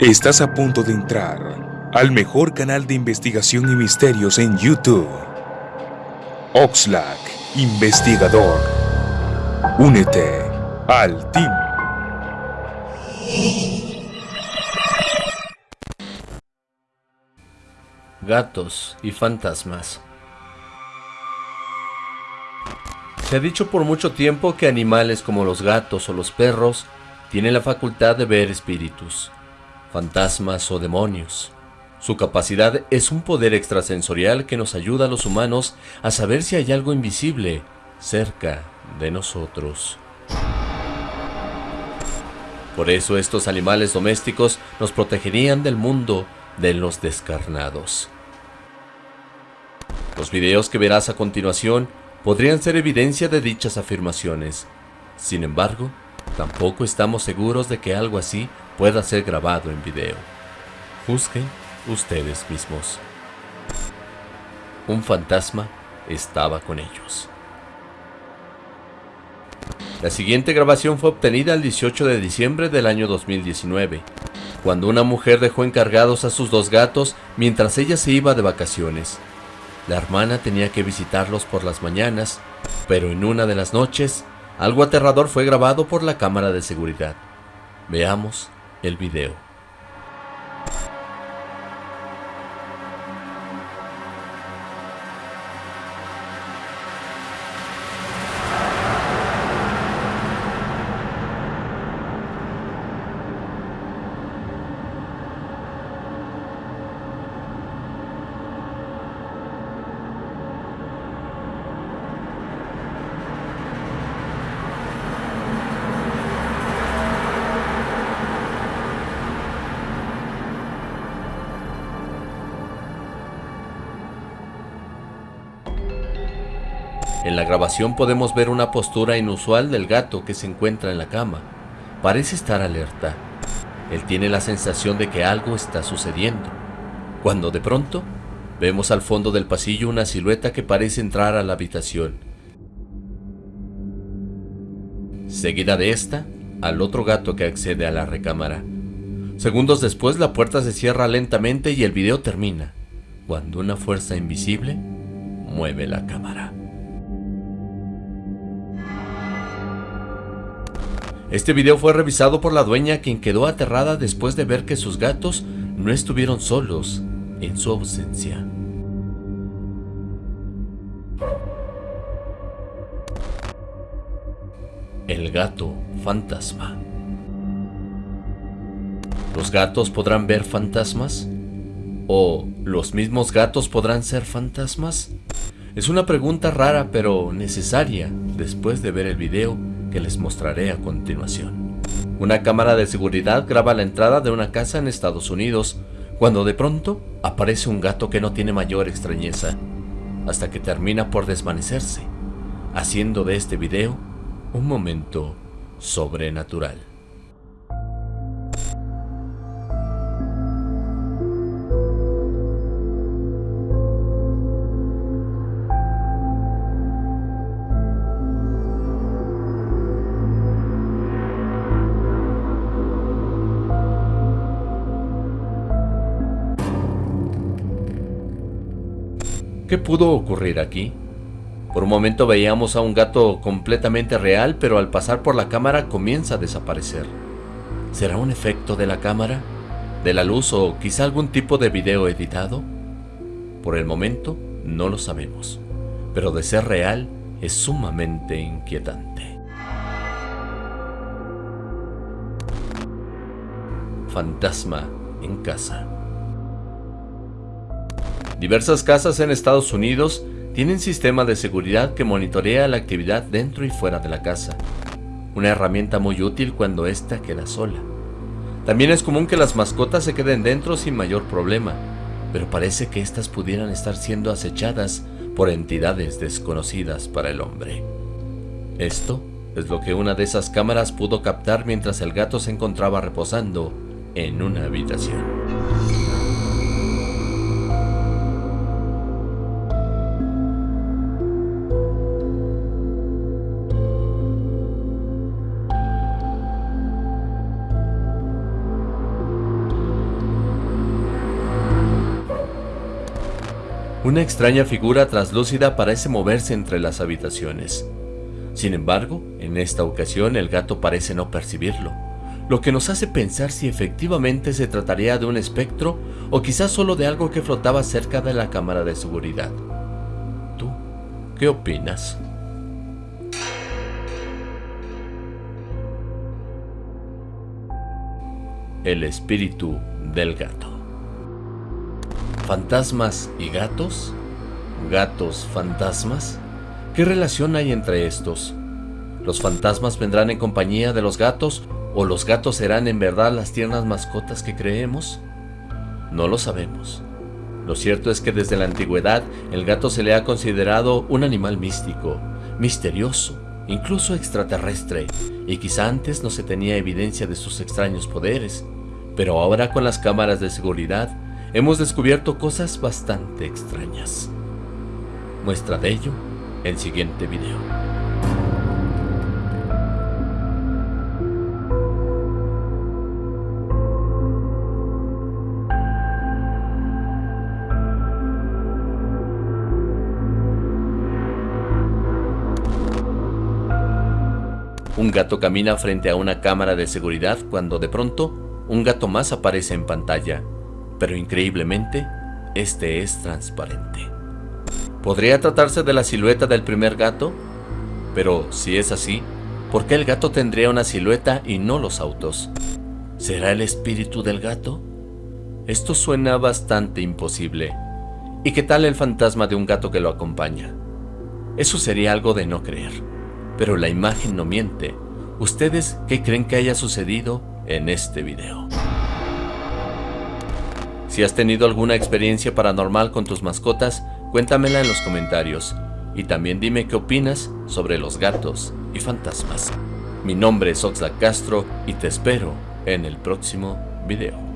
Estás a punto de entrar al mejor canal de investigación y misterios en YouTube. Oxlack, investigador. Únete al team. Gatos y fantasmas. Se ha dicho por mucho tiempo que animales como los gatos o los perros tienen la facultad de ver espíritus fantasmas o demonios. Su capacidad es un poder extrasensorial que nos ayuda a los humanos a saber si hay algo invisible cerca de nosotros. Por eso estos animales domésticos nos protegerían del mundo de los descarnados. Los videos que verás a continuación podrían ser evidencia de dichas afirmaciones. Sin embargo, tampoco estamos seguros de que algo así pueda ser grabado en video. Juzguen ustedes mismos. Un fantasma estaba con ellos. La siguiente grabación fue obtenida el 18 de diciembre del año 2019, cuando una mujer dejó encargados a sus dos gatos mientras ella se iba de vacaciones. La hermana tenía que visitarlos por las mañanas, pero en una de las noches, algo aterrador fue grabado por la cámara de seguridad. Veamos el video. En la grabación podemos ver una postura inusual del gato que se encuentra en la cama. Parece estar alerta. Él tiene la sensación de que algo está sucediendo. Cuando de pronto, vemos al fondo del pasillo una silueta que parece entrar a la habitación. Seguida de esta, al otro gato que accede a la recámara. Segundos después la puerta se cierra lentamente y el video termina, cuando una fuerza invisible mueve la cámara. Este video fue revisado por la dueña quien quedó aterrada después de ver que sus gatos no estuvieron solos en su ausencia. El gato fantasma. ¿Los gatos podrán ver fantasmas? ¿O los mismos gatos podrán ser fantasmas? Es una pregunta rara pero necesaria después de ver el video que les mostraré a continuación. Una cámara de seguridad graba la entrada de una casa en Estados Unidos, cuando de pronto aparece un gato que no tiene mayor extrañeza, hasta que termina por desvanecerse, haciendo de este video un momento sobrenatural. ¿Qué pudo ocurrir aquí? Por un momento veíamos a un gato completamente real, pero al pasar por la cámara comienza a desaparecer. ¿Será un efecto de la cámara? ¿De la luz o quizá algún tipo de video editado? Por el momento no lo sabemos, pero de ser real es sumamente inquietante. Fantasma en casa. Diversas casas en Estados Unidos tienen sistema de seguridad que monitorea la actividad dentro y fuera de la casa. Una herramienta muy útil cuando ésta queda sola. También es común que las mascotas se queden dentro sin mayor problema, pero parece que éstas pudieran estar siendo acechadas por entidades desconocidas para el hombre. Esto es lo que una de esas cámaras pudo captar mientras el gato se encontraba reposando en una habitación. Una extraña figura traslúcida parece moverse entre las habitaciones. Sin embargo, en esta ocasión el gato parece no percibirlo, lo que nos hace pensar si efectivamente se trataría de un espectro o quizás solo de algo que flotaba cerca de la cámara de seguridad. ¿Tú qué opinas? El espíritu del gato. ¿Fantasmas y gatos? ¿Gatos fantasmas? ¿Qué relación hay entre estos? ¿Los fantasmas vendrán en compañía de los gatos o los gatos serán en verdad las tiernas mascotas que creemos? No lo sabemos. Lo cierto es que desde la antigüedad el gato se le ha considerado un animal místico, misterioso, incluso extraterrestre, y quizá antes no se tenía evidencia de sus extraños poderes, pero ahora con las cámaras de seguridad hemos descubierto cosas bastante extrañas. Muestra de ello el siguiente video. Un gato camina frente a una cámara de seguridad cuando de pronto un gato más aparece en pantalla pero increíblemente, este es transparente. ¿Podría tratarse de la silueta del primer gato? Pero si es así, ¿por qué el gato tendría una silueta y no los autos? ¿Será el espíritu del gato? Esto suena bastante imposible. ¿Y qué tal el fantasma de un gato que lo acompaña? Eso sería algo de no creer. Pero la imagen no miente. ¿Ustedes qué creen que haya sucedido en este video? Si has tenido alguna experiencia paranormal con tus mascotas, cuéntamela en los comentarios. Y también dime qué opinas sobre los gatos y fantasmas. Mi nombre es Oxlack Castro y te espero en el próximo video.